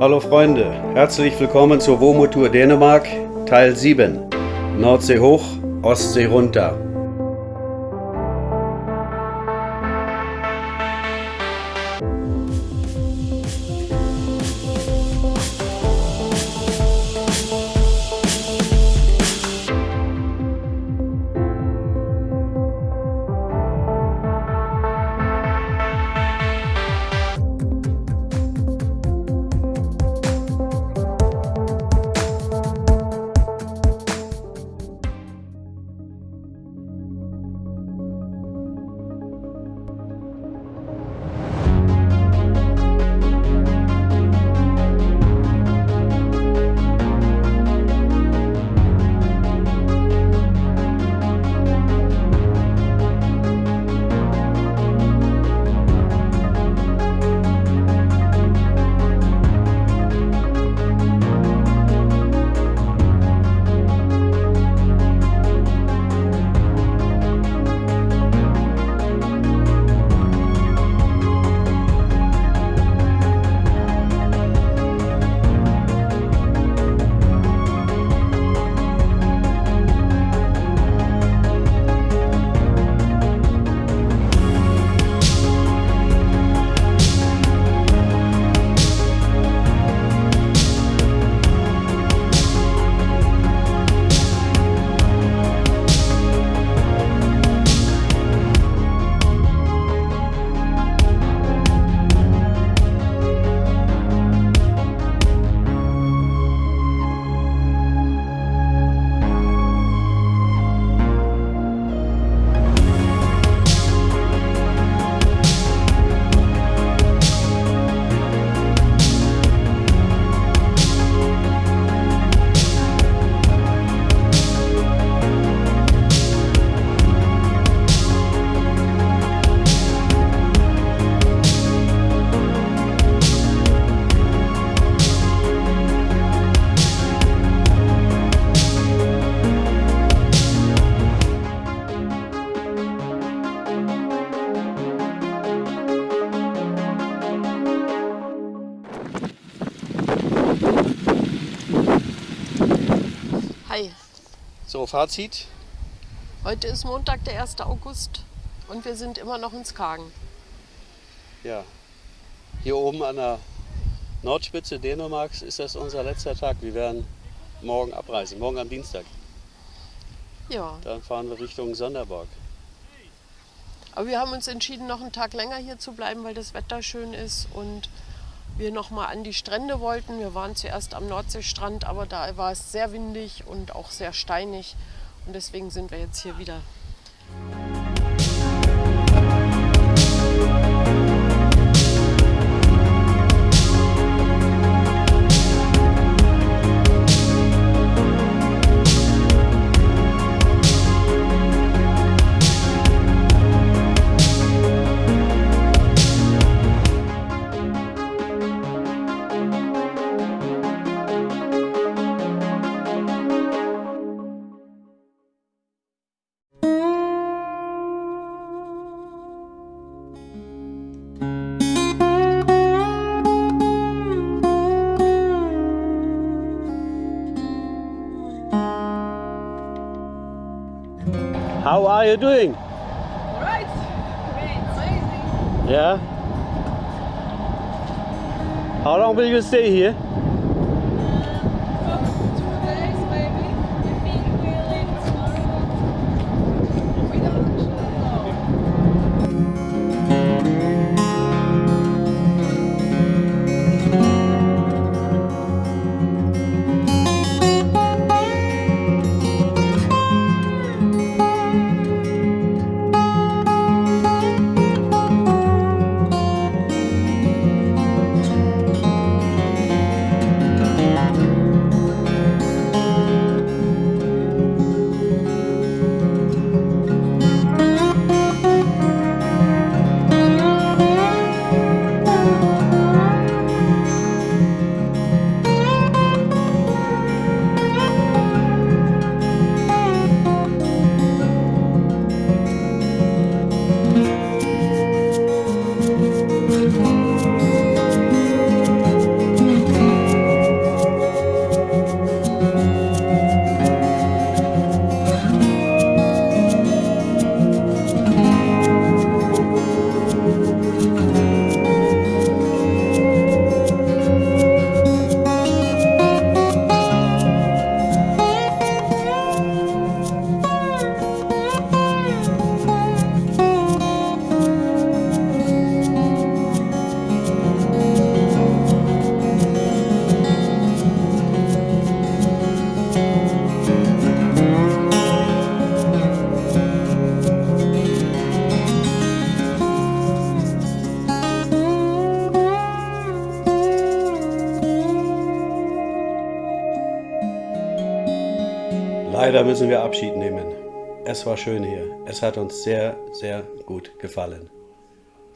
Hallo Freunde, herzlich willkommen zur WOMO-Tour Dänemark, Teil 7. Nordsee hoch, Ostsee runter. So, Fazit. heute ist Montag, der 1. August und wir sind immer noch in Skagen. Ja, hier oben an der Nordspitze Dänemarks ist das unser letzter Tag. Wir werden morgen abreisen, morgen am Dienstag. Ja, Dann fahren wir Richtung Sonderborg. aber wir haben uns entschieden, noch einen Tag länger hier zu bleiben, weil das Wetter schön ist und wir noch mal an die Strände wollten. Wir waren zuerst am Nordseestrand, aber da war es sehr windig und auch sehr steinig und deswegen sind wir jetzt hier wieder. How are you doing? Right. Great. Amazing. Yeah. How long will you stay here? Leider müssen wir Abschied nehmen. Es war schön hier. Es hat uns sehr, sehr gut gefallen.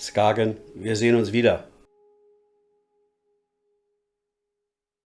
Skagen, wir sehen uns wieder.